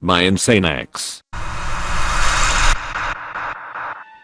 my insane ex.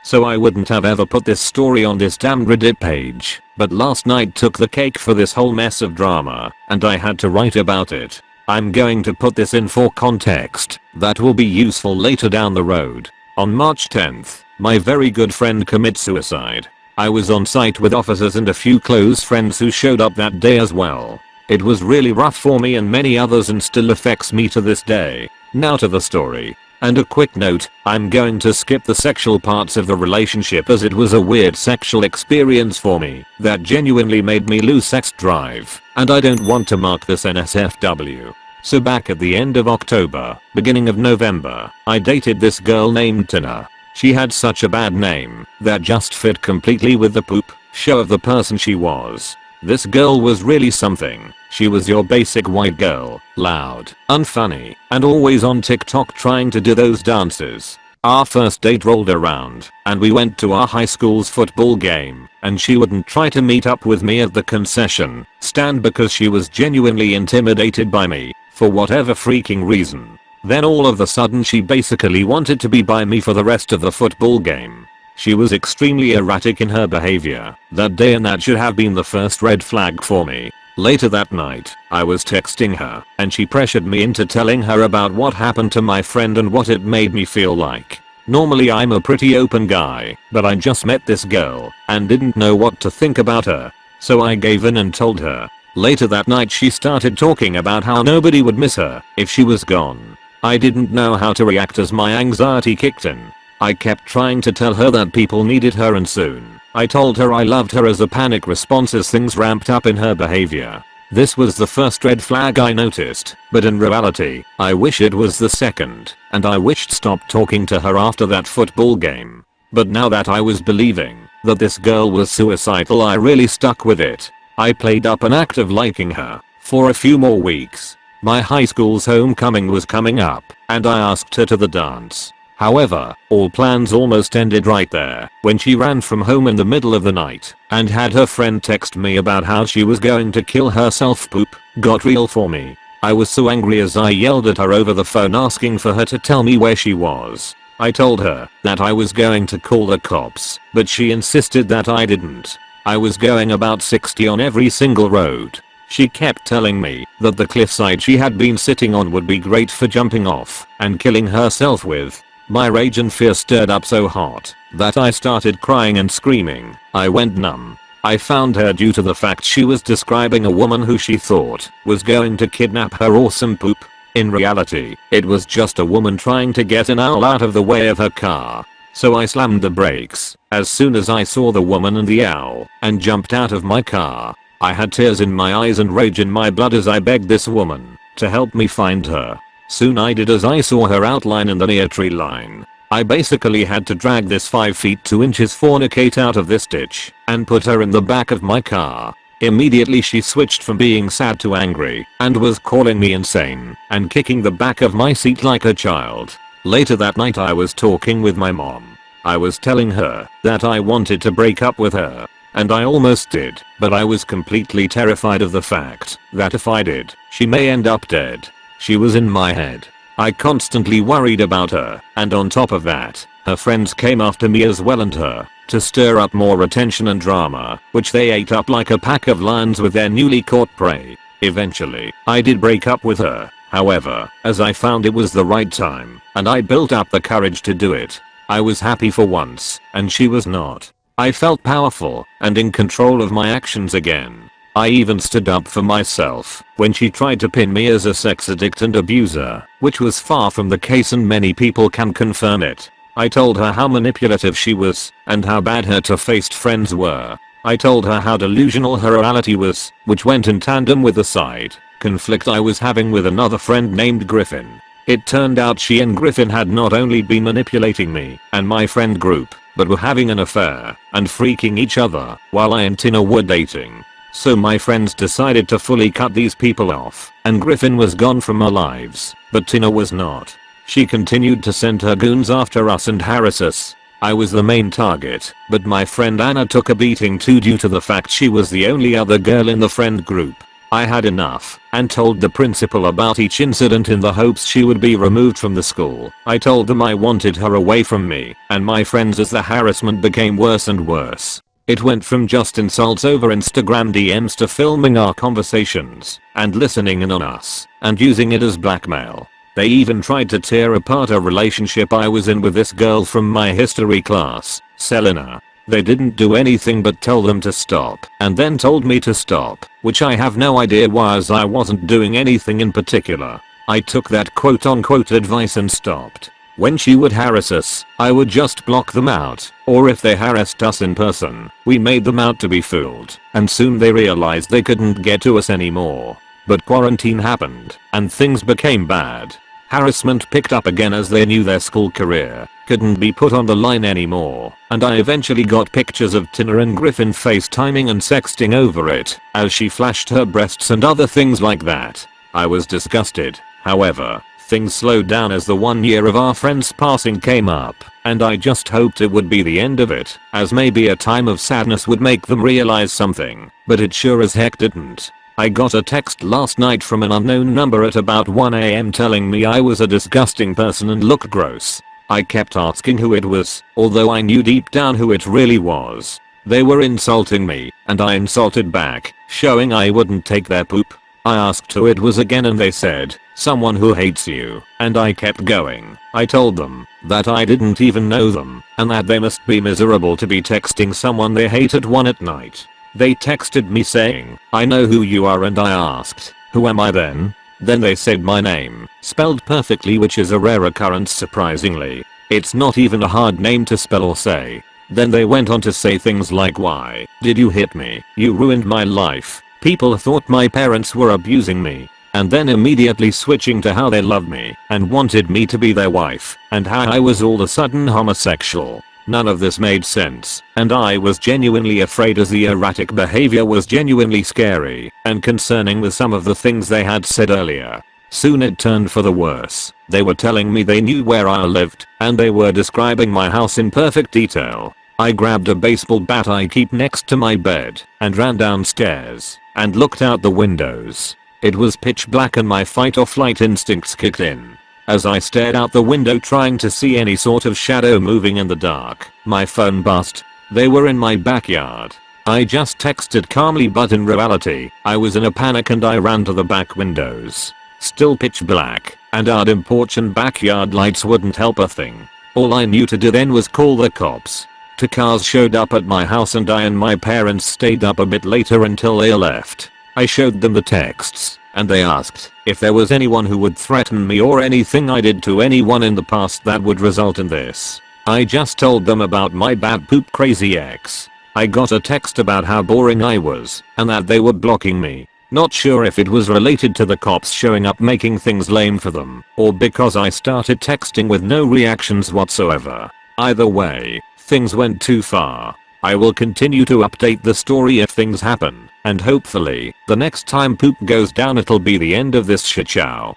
So I wouldn't have ever put this story on this damn Reddit page, but last night took the cake for this whole mess of drama, and I had to write about it. I'm going to put this in for context that will be useful later down the road. On March 10th, my very good friend commits suicide. I was on site with officers and a few close friends who showed up that day as well. It was really rough for me and many others and still affects me to this day. Now to the story. And a quick note, I'm going to skip the sexual parts of the relationship as it was a weird sexual experience for me that genuinely made me lose sex drive, and I don't want to mark this NSFW. So back at the end of October, beginning of November, I dated this girl named Tina. She had such a bad name that just fit completely with the poop show of the person she was. This girl was really something. She was your basic white girl, loud, unfunny, and always on TikTok trying to do those dances. Our first date rolled around, and we went to our high school's football game, and she wouldn't try to meet up with me at the concession stand because she was genuinely intimidated by me, for whatever freaking reason. Then all of a sudden she basically wanted to be by me for the rest of the football game. She was extremely erratic in her behavior that day and that should have been the first red flag for me. Later that night, I was texting her and she pressured me into telling her about what happened to my friend and what it made me feel like. Normally I'm a pretty open guy, but I just met this girl and didn't know what to think about her. So I gave in and told her. Later that night she started talking about how nobody would miss her if she was gone. I didn't know how to react as my anxiety kicked in. I kept trying to tell her that people needed her and soon, I told her I loved her as a panic response as things ramped up in her behavior. This was the first red flag I noticed, but in reality, I wish it was the second, and I wished stop talking to her after that football game. But now that I was believing that this girl was suicidal I really stuck with it. I played up an act of liking her for a few more weeks. My high school's homecoming was coming up, and I asked her to the dance. However, all plans almost ended right there when she ran from home in the middle of the night and had her friend text me about how she was going to kill herself poop got real for me. I was so angry as I yelled at her over the phone asking for her to tell me where she was. I told her that I was going to call the cops, but she insisted that I didn't. I was going about 60 on every single road. She kept telling me that the cliffside she had been sitting on would be great for jumping off and killing herself with. My rage and fear stirred up so hot that I started crying and screaming. I went numb. I found her due to the fact she was describing a woman who she thought was going to kidnap her awesome poop. In reality, it was just a woman trying to get an owl out of the way of her car. So I slammed the brakes as soon as I saw the woman and the owl and jumped out of my car. I had tears in my eyes and rage in my blood as I begged this woman to help me find her. Soon I did as I saw her outline in the near tree line. I basically had to drag this 5 feet 2 inches fornicate out of this ditch and put her in the back of my car. Immediately she switched from being sad to angry and was calling me insane and kicking the back of my seat like a child. Later that night I was talking with my mom. I was telling her that I wanted to break up with her. And I almost did, but I was completely terrified of the fact that if I did, she may end up dead. She was in my head. I constantly worried about her, and on top of that, her friends came after me as well and her, to stir up more attention and drama, which they ate up like a pack of lions with their newly caught prey. Eventually, I did break up with her, however, as I found it was the right time, and I built up the courage to do it. I was happy for once, and she was not. I felt powerful and in control of my actions again. I even stood up for myself when she tried to pin me as a sex addict and abuser, which was far from the case and many people can confirm it. I told her how manipulative she was and how bad her two-faced friends were. I told her how delusional her reality was, which went in tandem with the side conflict I was having with another friend named Griffin. It turned out she and Griffin had not only been manipulating me and my friend group, but were having an affair and freaking each other while I and Tina were dating. So my friends decided to fully cut these people off, and Griffin was gone from our lives, but Tina was not. She continued to send her goons after us and harass us. I was the main target, but my friend Anna took a beating too due to the fact she was the only other girl in the friend group. I had enough and told the principal about each incident in the hopes she would be removed from the school. I told them I wanted her away from me and my friends as the harassment became worse and worse. It went from just insults over Instagram DMs to filming our conversations and listening in on us and using it as blackmail. They even tried to tear apart a relationship I was in with this girl from my history class, Selena. They didn't do anything but tell them to stop and then told me to stop, which I have no idea why as I wasn't doing anything in particular. I took that quote unquote advice and stopped. When she would harass us, I would just block them out, or if they harassed us in person, we made them out to be fooled, and soon they realized they couldn't get to us anymore. But quarantine happened, and things became bad. Harassment picked up again as they knew their school career couldn't be put on the line anymore, and I eventually got pictures of Tina and Griffin FaceTiming and sexting over it, as she flashed her breasts and other things like that. I was disgusted, however, things slowed down as the one year of our friend's passing came up, and I just hoped it would be the end of it, as maybe a time of sadness would make them realize something, but it sure as heck didn't. I got a text last night from an unknown number at about 1am telling me I was a disgusting person and looked gross. I kept asking who it was, although I knew deep down who it really was. They were insulting me, and I insulted back, showing I wouldn't take their poop. I asked who it was again and they said, someone who hates you, and I kept going. I told them that I didn't even know them, and that they must be miserable to be texting someone they hate at 1 at night. They texted me saying, I know who you are and I asked, who am I then? Then they said my name, spelled perfectly which is a rare occurrence surprisingly. It's not even a hard name to spell or say. Then they went on to say things like why did you hit me? You ruined my life. People thought my parents were abusing me. And then immediately switching to how they love me and wanted me to be their wife and how I was all of a sudden homosexual. None of this made sense, and I was genuinely afraid as the erratic behavior was genuinely scary and concerning with some of the things they had said earlier. Soon it turned for the worse. They were telling me they knew where I lived, and they were describing my house in perfect detail. I grabbed a baseball bat I keep next to my bed and ran downstairs and looked out the windows. It was pitch black and my fight or flight instincts kicked in. As I stared out the window trying to see any sort of shadow moving in the dark, my phone buzzed. They were in my backyard. I just texted calmly but in reality, I was in a panic and I ran to the back windows. Still pitch black, and our and backyard lights wouldn't help a thing. All I knew to do then was call the cops. Two cars showed up at my house and I and my parents stayed up a bit later until they left. I showed them the texts, and they asked if there was anyone who would threaten me or anything I did to anyone in the past that would result in this. I just told them about my bad poop crazy ex. I got a text about how boring I was and that they were blocking me. Not sure if it was related to the cops showing up making things lame for them or because I started texting with no reactions whatsoever. Either way, things went too far. I will continue to update the story if things happen, and hopefully, the next time poop goes down it'll be the end of this shitshow.